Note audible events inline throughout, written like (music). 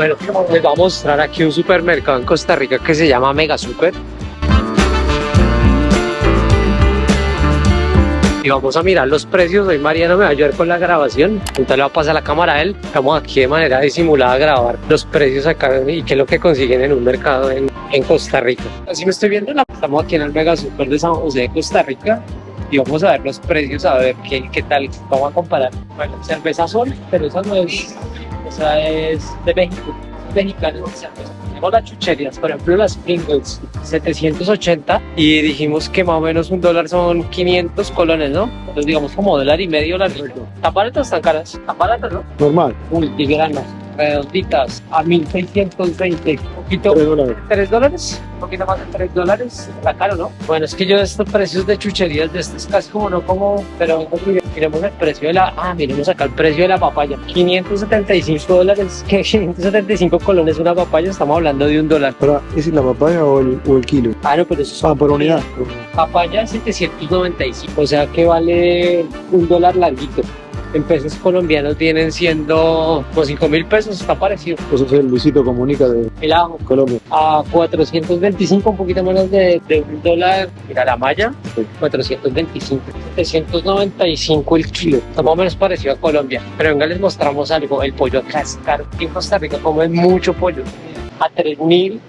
Bueno, les voy a mostrar aquí un supermercado en Costa Rica que se llama Mega Super. y vamos a mirar los precios. Hoy Mariano me va a ayudar con la grabación, entonces le va a pasar la cámara a él. Vamos aquí de manera disimulada a grabar los precios acá y qué es lo que consiguen en un mercado en, en Costa Rica. Así me estoy viendo, estamos aquí en el Mega Super de San José de Costa Rica y vamos a ver los precios, a ver qué, qué tal, vamos a comparar. Bueno, cerveza Sol, pero esa no es, esa es de México, mexicana cerveza tenemos las chucherías, por ejemplo las Pringles, 780 y dijimos que más o menos un dólar son 500 colones, ¿no? Entonces digamos como dólar y medio las ¿Están baratas están caras? ¿Están baratas, no? Normal. Multigranas, redonditas, a 1620, poquito. 3 dólares. 3 dólares, un poquito más de 3 dólares, está caro, ¿no? Bueno, es que yo de estos precios de chucherías, de estos casi como no como, pero miremos el precio de la, ah, miremos acá el precio de la papaya, 575 dólares, que 575 colones una papaya, estamos hablando de un dólar. Ahora, ¿es la papaya o el, o el kilo? Ah, no, pero eso es Ah, por unidad. papaya 795, o sea que vale un dólar larguito. En pesos colombianos vienen siendo pues 5 mil pesos, está parecido. Eso es el Luisito Comunica de El ajo Colombia. a 425, un poquito menos de, de un dólar. Mira la malla, 425, 795 el kilo. Está más o menos parecido a Colombia. Pero venga, les mostramos algo. El pollo acá es caro. En Costa Rica comen mucho pollo. A 3000,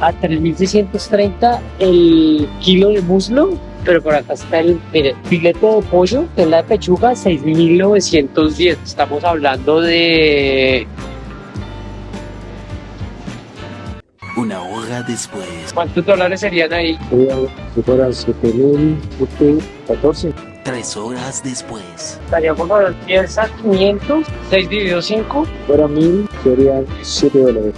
a 3630 el kilo de muslo. Pero por acá está el, mire, filete de pollo, que es la de pechuga, 6.910. Estamos hablando de Una hora después. ¿Cuántos dólares serían ahí? Sería, si fuera 7.014. Tres horas después. Estaríamos hablando de 10 a 500, 6 dividido 5, Si fuera 1.000, serían 7 dólares.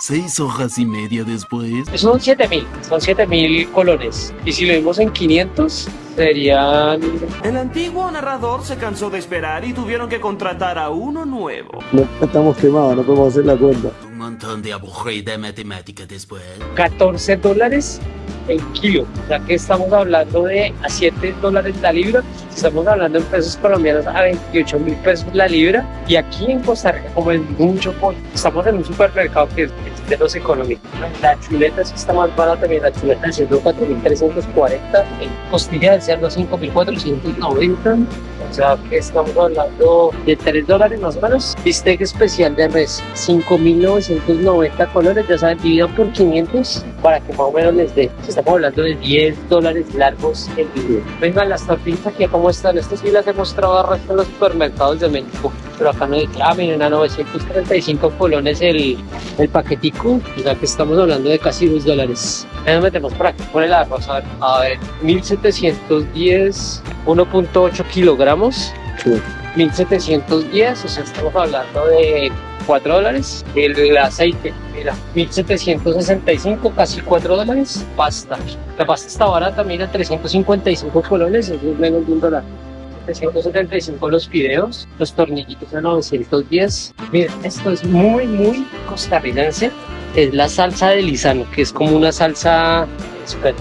Seis horas y media después. son 7 mil, son 7 mil colones. Y si lo vimos en 500, serían... El antiguo narrador se cansó de esperar y tuvieron que contratar a uno nuevo. No, estamos quemados, no podemos hacer la cuenta. Un montón de aburrida matemática después. 14 dólares el kilo. O sea que estamos hablando de a 7 dólares la libra. Estamos hablando en pesos colombianos a 28 mil pesos la libra. Y aquí en Costa Rica, como es mucho pollo, estamos en un supermercado que es de los económicos. La chuleta sí está más barata. La chuleta de cerdo 4.340. El costilla de cerdo 5.490. O sea que estamos hablando de 3 dólares más o menos. Bistec especial de res 5.990 colores. Ya saben, dividido por 500 para que más o menos les dé. Estamos hablando de 10 dólares largos el video. Vengan las tortillas aquí, ¿cómo están? Estas sí las he mostrado al resto de los supermercados de México. Pero acá no hay ah, miren, a 935 colones el, el paquetico. O sea que estamos hablando de casi 2 dólares. Ya nos metemos por aquí, por el arroz. A ver, a ver 1710, 1.8 kilogramos. Sí. 1710, o sea, estamos hablando de 4 dólares. El aceite, mira, 1765, casi 4 dólares. Pasta. La pasta está barata, mira, 355 colones, eso es menos de un dólar. 775 los fideos, los tornillitos a 910. Miren, esto es muy, muy costarricense. Es la salsa de lisano, que es como una salsa. Espera,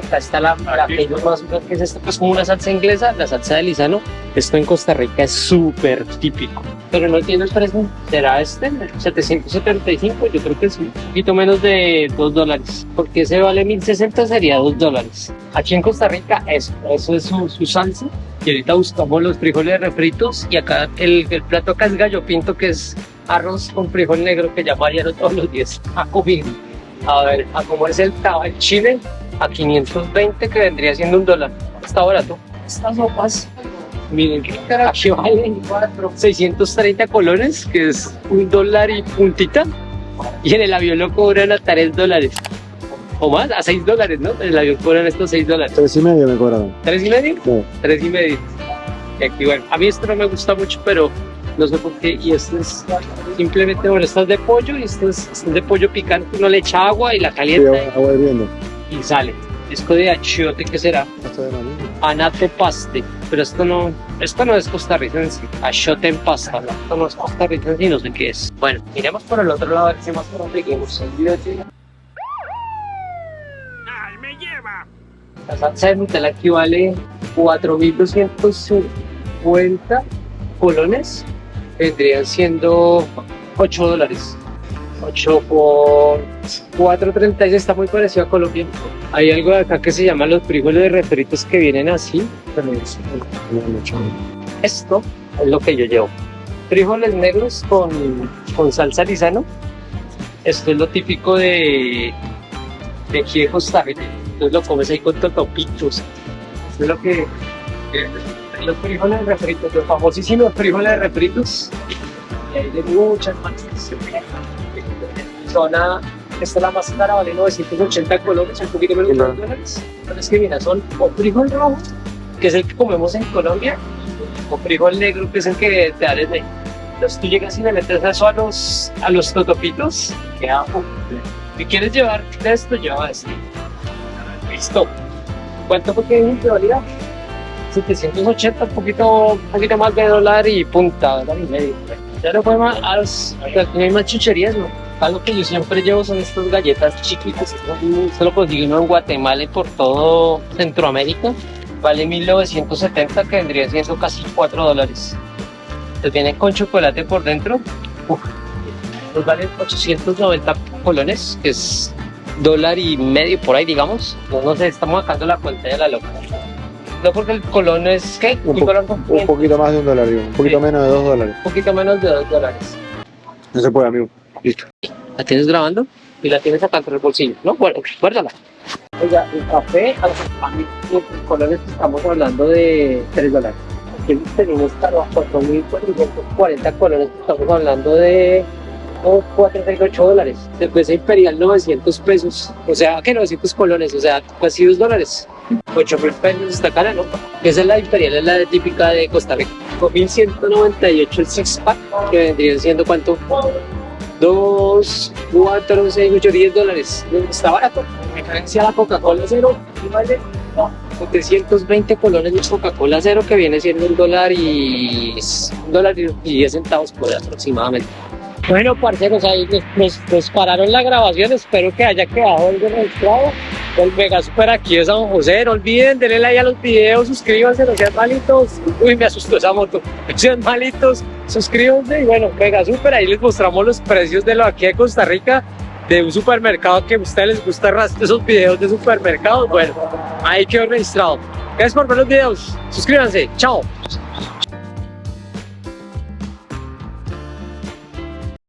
acá está la, la que yo más que es esto, pues como una salsa inglesa, la salsa de lisano. Esto en Costa Rica es súper típico. Pero no tiene el precio. ¿Será este? 775. Yo creo que es un poquito menos de 2 dólares. Porque ese vale 1060 sería 2 dólares. Aquí en Costa Rica, eso. Eso es su, su salsa. Y ahorita buscamos los frijoles refritos. Y acá el, el plato acá es gallo pinto, que es arroz con frijol negro que ya variaron todos los días a comer. A ver, a comerse el, taba- el chile a 520 que vendría siendo un dólar. Está barato. Estas sopas, miren que aquí valen 630 colones, que es un dólar y puntita. Y en el avión lo cobran a 3 dólares. O más, a 6 dólares, ¿no? En el avión cobran estos 6 dólares. 3 y medio me cobraron. ¿Tres y medio? No. Tres y medio. Y aquí, bueno, a mí esto no me gusta mucho, pero no sé por qué. Y esto es simplemente, bueno, esto es de pollo y esto es, esto es de pollo picante. Uno le echa agua y la calienta agua, agua hirviendo. y sale. Esto de achiote, ¿qué será? Anato paste. Pero esto no, esto no es costarricense. Achiote en pasta. ¿no? Esto no es costarricense y no sé qué es. Bueno, miremos por el otro lado a ver si más conseguimos. ¡Ay, me lleva! La salsa de Nutella aquí vale 4.250 colones. Vendrían siendo 8 dólares. 8 por 4.36 está muy parecido a Colombia. Hay algo de acá que se llama los frijoles refritos que vienen así. Esto es lo que yo llevo. Frijoles negros con, con salsa lisano. Esto es lo típico de, de aquí de. Entonces lo comes ahí con totopitos. Esto es lo que... los frijoles refritos, los famosísimos frijoles refritos. Y hay de muchas marcas. Zona, esta es la más cara, vale 980 colones, un poquito menos de Claro. 2 dólares. Pero es que mira, son o frijol rojo, que es el que comemos en Colombia, o frijol negro, que es el que te da desde. Entonces tú llegas y le metes eso a los, a los totopitos, queda. Si quieres llevar de esto, lleva esto. Listo. ¿Cuánto fue que dije que valía? 780, un poquito, poquito más de dólar y punta, dólar y medio. Ya no fue más, a los, no hay más chucherías, ¿no? Algo que yo siempre llevo son estas galletas chiquitas. Esto lo consigue uno en Guatemala y por todo Centroamérica. Vale 1970, que vendría siendo casi 4 dólares. Entonces vienen con chocolate por dentro. Uf. Nos valen 890 colones, que es dólar y medio por ahí, digamos. No, no sé, estamos sacando la cuenta de la loca. No porque el colón es, ¿qué? Un po- colón con Un 500, poquito más de un dólar, digo. Un poquito Sí. menos de dos dólares. un poquito menos de 2 dólares. No se puede, amigo. Listo. ¿La tienes grabando? Y la tienes acá entre el bolsillo, ¿no? Bueno, guárdala. Oiga, el café, a los colores estamos hablando de 3 dólares. Aquí tenemos para 4.440 colones, estamos hablando de 438 dólares. Cerveza imperial 900 pesos, o sea, que 900 colones, o sea, casi 2 dólares. 8 mil pesos está cara, ¿no? Esa es la imperial, es la típica de Costa Rica. 1198 el six pack, que vendría siendo cuánto? 2, 4, 6, 8, 10 dólares. Está barato. En referencia a la Coca-Cola cero, ¿sí vale 720 colones de Coca-Cola cero, que viene siendo un dólar y un dólar y 10 centavos por ahí aproximadamente. Bueno, parceros, ahí nos, nos- nos pararon la grabación. Espero que haya quedado algo registrado. El Mega Super aquí de San José. No olviden, denle like a los videos, suscríbanse, no sean malitos. Uy, me asustó esa moto. (laughs) No sean malitos, suscríbanse. Y bueno, Mega Super, ahí les mostramos los precios de lo aquí de Costa Rica, de un supermercado que a ustedes les gusta esos videos de supermercados. Bueno, ahí quedó registrado. Gracias por ver los videos. Suscríbanse. Chao.